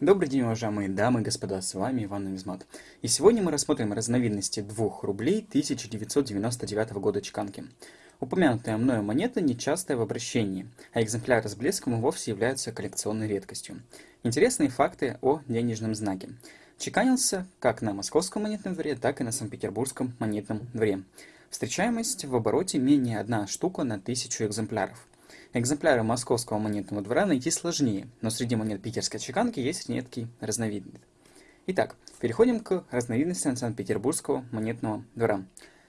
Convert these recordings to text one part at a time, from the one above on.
Добрый день, уважаемые дамы и господа, с вами Иван Навизмат. И сегодня мы рассмотрим разновидности 2 рублей 1999 года чеканки. Упомянутая мною монета нечастая в обращении, а экземпляры с блеском и вовсе являются коллекционной редкостью. Интересные факты о денежном знаке. Чеканился как на московском монетном дворе, так и на Санкт-Петербургском монетном дворе. Встречаемость в обороте менее одна штука на тысячу экземпляров. Экземпляры московского монетного двора найти сложнее, но среди монет питерской чеканки есть редкий разновидность. Итак, переходим к разновидностям Санкт-Петербургского монетного двора.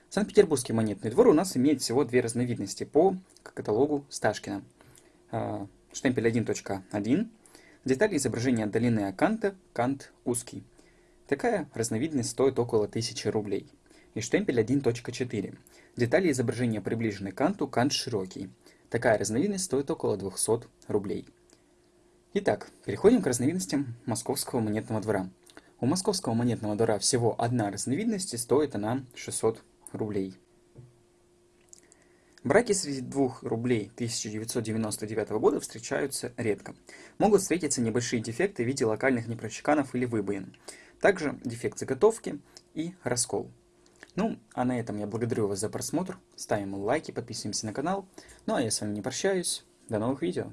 Санкт-Петербургский монетный двор у нас имеет всего две разновидности по каталогу Сташкина. А, штемпель 1.1, детали изображения долины Аканта, кант узкий. Такая разновидность стоит около 1000 рублей. И штемпель 1.4, детали изображения приближены к канту, кант широкий. Такая разновидность стоит около 200 рублей. Итак, переходим к разновидностям московского монетного двора. У московского монетного двора всего одна разновидность и стоит она 600 рублей. Браки среди двух рублей 1999 года встречаются редко. Могут встретиться небольшие дефекты в виде локальных непрочеканов или выбоин. Также дефект заготовки и раскол. Ну, а на этом я благодарю вас за просмотр. Ставим лайки, подписываемся на канал. Ну а я с вами не прощаюсь. До новых видео.